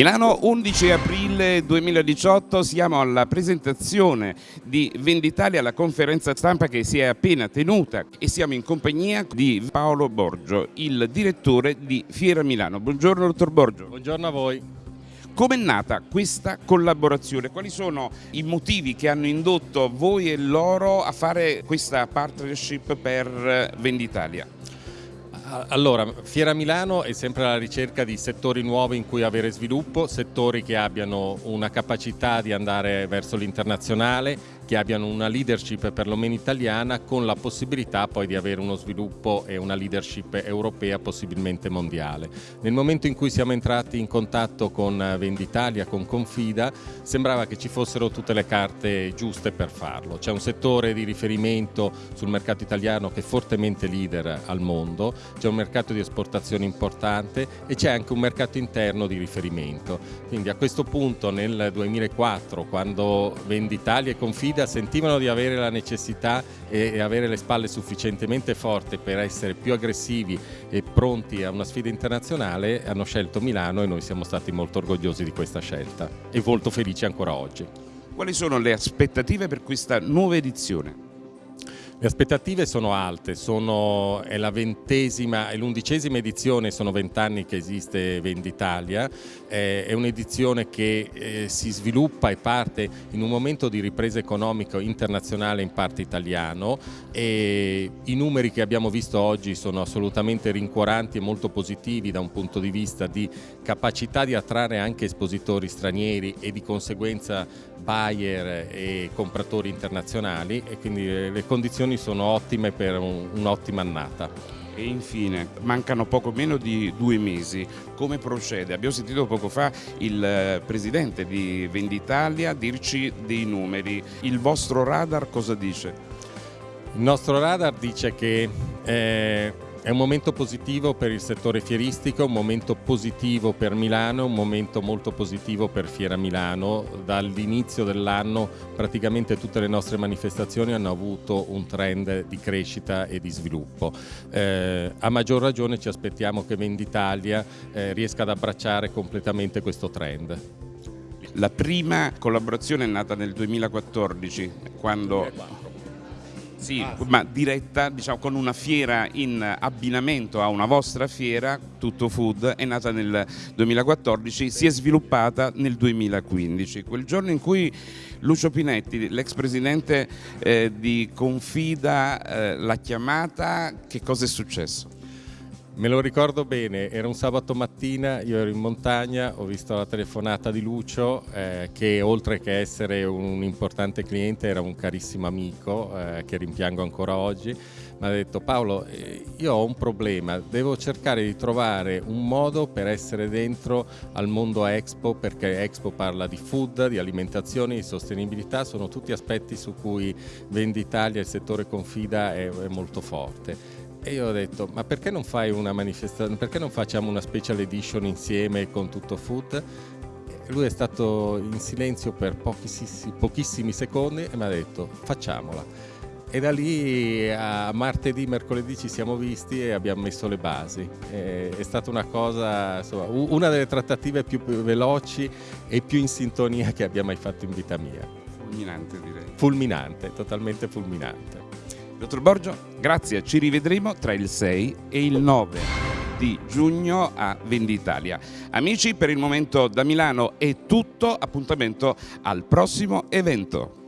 Milano 11 aprile 2018 siamo alla presentazione di Venditalia, la conferenza stampa che si è appena tenuta e siamo in compagnia di Paolo Borgio, il direttore di Fiera Milano. Buongiorno dottor Borgio. Buongiorno a voi. Come è nata questa collaborazione? Quali sono i motivi che hanno indotto voi e loro a fare questa partnership per Venditalia? Allora, Fiera Milano è sempre alla ricerca di settori nuovi in cui avere sviluppo, settori che abbiano una capacità di andare verso l'internazionale, che abbiano una leadership perlomeno italiana con la possibilità poi di avere uno sviluppo e una leadership europea possibilmente mondiale. Nel momento in cui siamo entrati in contatto con Venditalia, con Confida, sembrava che ci fossero tutte le carte giuste per farlo. C'è un settore di riferimento sul mercato italiano che è fortemente leader al mondo, c'è un mercato di esportazione importante e c'è anche un mercato interno di riferimento. Quindi a questo punto nel 2004 quando Venditalia e Confida guida sentivano di avere la necessità e avere le spalle sufficientemente forti per essere più aggressivi e pronti a una sfida internazionale, hanno scelto Milano e noi siamo stati molto orgogliosi di questa scelta e molto felici ancora oggi. Quali sono le aspettative per questa nuova edizione? Le aspettative sono alte, sono, è la ventesima e l'undicesima edizione, sono vent'anni che esiste Venditalia, eh, è un'edizione che eh, si sviluppa e parte in un momento di ripresa economica internazionale in parte italiano. E i numeri che abbiamo visto oggi sono assolutamente rincuoranti e molto positivi da un punto di vista di capacità di attrarre anche espositori stranieri e di conseguenza buyer e compratori internazionali. E quindi le condizioni condizioni sono ottime per un'ottima annata. E infine, mancano poco meno di due mesi, come procede? Abbiamo sentito poco fa il eh, presidente di Venditalia dirci dei numeri, il vostro radar cosa dice? Il nostro radar dice che eh, è un momento positivo per il settore fieristico, un momento positivo per Milano, un momento molto positivo per Fiera Milano. Dall'inizio dell'anno praticamente tutte le nostre manifestazioni hanno avuto un trend di crescita e di sviluppo. Eh, a maggior ragione ci aspettiamo che Venditalia eh, riesca ad abbracciare completamente questo trend. La prima collaborazione è nata nel 2014 quando 2004 sì, ah, sì. ma diretta diciamo, con una fiera in abbinamento a una vostra fiera, Tutto Food, è nata nel 2014, si è sviluppata nel 2015. Quel giorno in cui Lucio Pinetti, l'ex presidente eh, di Confida, eh, l'ha chiamata, che cosa è successo? Me lo ricordo bene, era un sabato mattina, io ero in montagna, ho visto la telefonata di Lucio eh, che oltre che essere un importante cliente era un carissimo amico eh, che rimpiango ancora oggi. Mi ha detto Paolo, eh, io ho un problema, devo cercare di trovare un modo per essere dentro al mondo Expo perché Expo parla di food, di alimentazione, di sostenibilità, sono tutti aspetti su cui Venditalia, il settore confida è, è molto forte e io ho detto, ma perché non fai una manifestazione, perché non facciamo una special edition insieme con tutto food? Lui è stato in silenzio per pochissimi, pochissimi secondi e mi ha detto, facciamola. E da lì a martedì, mercoledì ci siamo visti e abbiamo messo le basi. È, stata una cosa, insomma, una delle trattative più veloci e più in sintonia che abbia mai fatto in vita mia. Fulminante direi. Fulminante, totalmente fulminante. Dottor Borgio, grazie, ci rivedremo tra il 6 e il 9 di giugno a Venditalia. Amici, per il momento da Milano è tutto, appuntamento al prossimo evento.